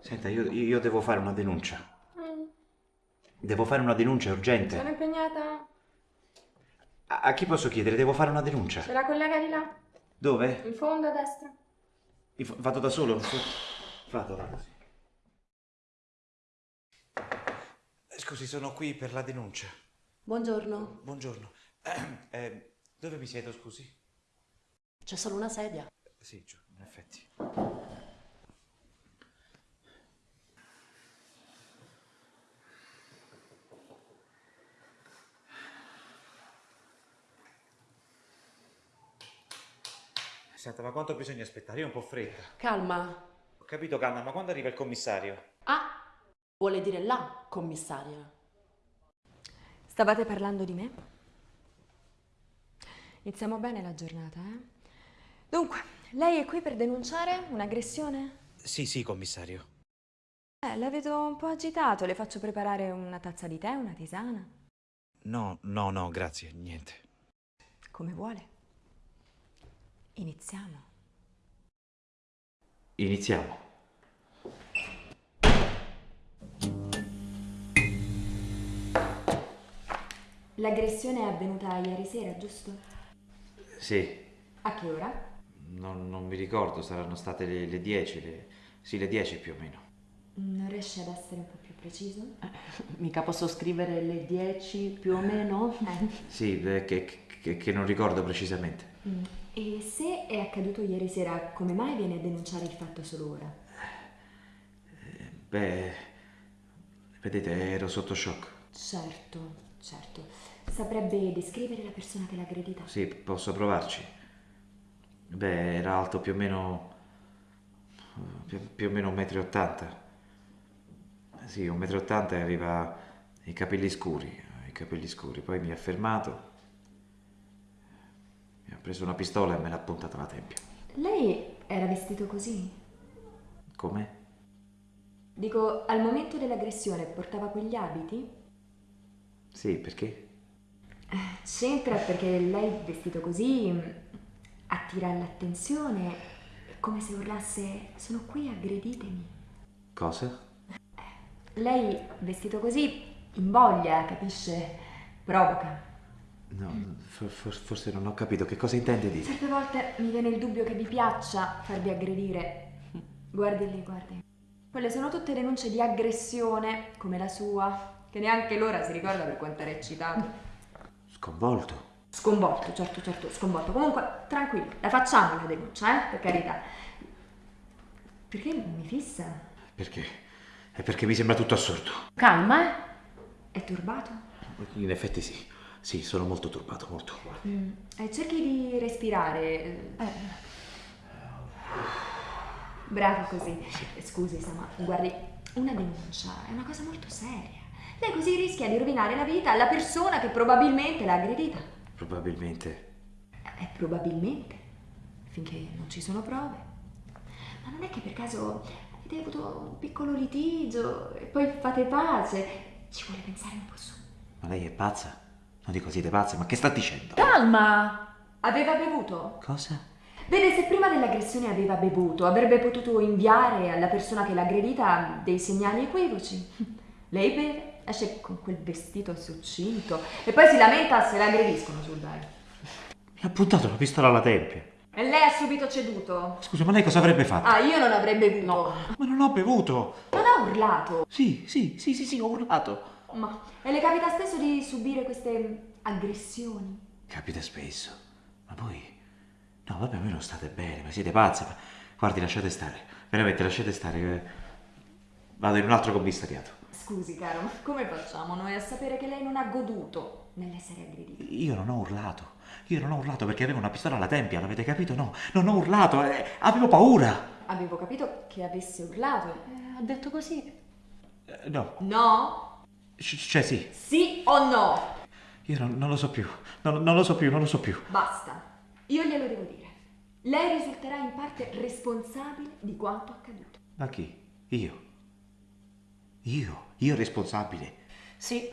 Senta, io, io devo fare una denuncia. Mm, Devo fare una denuncia urgente. sono impegnata. A, a chi posso chiedere? Devo fare una denuncia. C'è la collega di là, Dove? in fondo a destra. Io Vado da solo? Vado, vado, sì. Scusi, sono qui per la denuncia. Buongiorno, Buongiorno. Eh, dove mi siedo, scusi? c'è solo una sedia. Sì, giù, in effetti. Senta, ma quanto bisogna aspettare? Io ho un po' fretta. Calma. Ho capito, calma, ma quando arriva il commissario? Ah, vuole dire la commissaria. Stavate parlando di me? Iniziamo bene la giornata, eh? Dunque, lei è qui per denunciare un'aggressione? Sì, sì, commissario. Eh, la vedo un po' agitato. Le faccio preparare una tazza di tè, una tisana? No, no, no, grazie, niente. Come vuole. Iniziamo. Iniziamo. L'aggressione è avvenuta ieri sera, giusto? Sì, A che ora? non, non mi ricordo, saranno state le, le 10, le- sì, le 10 più o meno. Non riesce ad essere un po' più preciso? Mica posso scrivere le 10 più o meno? Eh. Sì, che, che- che non ricordo precisamente. Mm. E è accaduto ieri sera, come mai viene a denunciare il fatto solo ora? Beh, vedete, ero sotto shock. Certo, certo. Saprebbe descrivere la persona che l'ha aggredita? Sì, posso provarci. Beh, era alto più o meno... più, più o meno 1,80 m. Sì, 1,80 m e aveva i capelli scuri, i capelli scuri. Poi mi ha fermato, ha preso una pistola e me l'ha puntata alla tempia. Lei era vestito così? Come? Dico, al momento dell'aggressione portava quegli abiti? Sì, perché? C'entra perché lei vestito così mm, attira l'attenzione, è come se urlasse sono qui, aggreditemi. Cosa? Lei vestito così invoglia, capisce? Provoca. No, for- for- forse non ho capito che cosa intende dire. Certe volte mi viene il dubbio che vi piaccia farvi aggredire. Guardi lì, guardi. Quelle sono tutte denunce di aggressione, come la sua, che neanche l'ora si ricorda per quanto era eccitato. Sconvolto. Sconvolto, certo, certo, sconvolto. Comunque, tranquillo, la facciamo la denuncia, eh, per carità. Perché mi fissa? Perché? È perché mi sembra tutto assurdo. Calma, eh. È turbato? In effetti sì. Sì, sono molto turbato, molto. Eh, cerchi di respirare. eh. Bravo così. Scusi, Sama, guardi, una denuncia è una cosa molto seria. Lei così rischia di rovinare la vita alla persona che probabilmente l'ha aggredita. Probabilmente. Eh, probabilmente, finché non ci sono prove. Ma non è che per caso avete avuto un piccolo litigio e poi fate pace. Ci vuole pensare un po' su. Ma lei è pazza? Non dico siete pazze, ma che sta dicendo? Calma. Aveva bevuto? Cosa? Vede, se prima dell'aggressione aveva bevuto, avrebbe potuto inviare alla persona che l'ha aggredita dei segnali equivoci. Lei beve, esce con quel vestito succinto e poi si lamenta se l'aggrediscono sul bar. Mi ha puntato la pistola alla tempia. E lei ha subito ceduto. Scusa, ma lei cosa avrebbe fatto? Ah, io non avrei bevuto. Ma non ho bevuto! Non ha urlato. Sì, sì, sì, sì, sì, ho urlato. Ma e le capita spesso di subire queste aggressioni? Capita spesso. Ma voi... No, vabbè, voi non state bene, ma siete pazze. Ma... Guardi, lasciate stare. Veramente, lasciate stare. Vado in un altro commissariato. Scusi, caro, ma come facciamo noi a sapere che lei non ha goduto nell'essere aggredita? Io non ho urlato. Io non ho urlato perché avevo una pistola alla tempia, l'avete capito? No, non ho urlato, eh, avevo paura. Avevo capito che avesse urlato. Eh, ha detto così. Eh, no, No? C- cioè sì, Sì o no? io non, non lo so più. Non, non lo so più, non lo so più. Basta. Io glielo devo dire. Lei risulterà in parte responsabile di quanto accaduto. Ma chi? Io? Io? Io responsabile? Sì,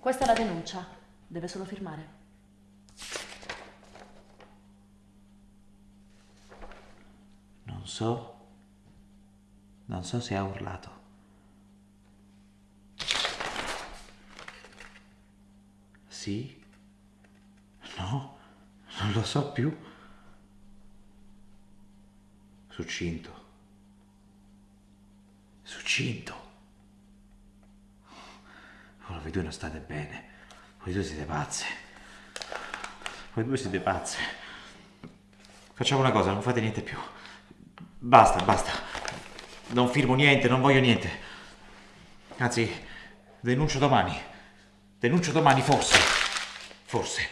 questa è la denuncia. Deve solo firmare. Non so Non so se ha urlato. Sì? No? Non lo so più. Succinto. Succinto. Ora voi due non state bene. Voi due siete pazze. Voi due siete pazze. Facciamo una cosa, non fate niente più. Basta, basta. Non firmo niente, non voglio niente. Anzi, denuncio domani. Denuncio domani, forse. Forse.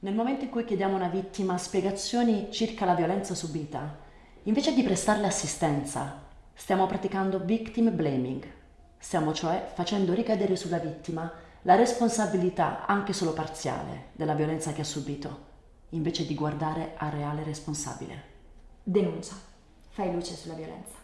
Nel momento in cui chiediamo a una vittima spiegazioni circa la violenza subita, invece di prestarle assistenza, stiamo praticando victim blaming. Stiamo cioè facendo ricadere sulla vittima la responsabilità, anche solo parziale, della violenza che ha subito, invece di guardare al reale responsabile. Denuncia. Fai luce sulla violenza.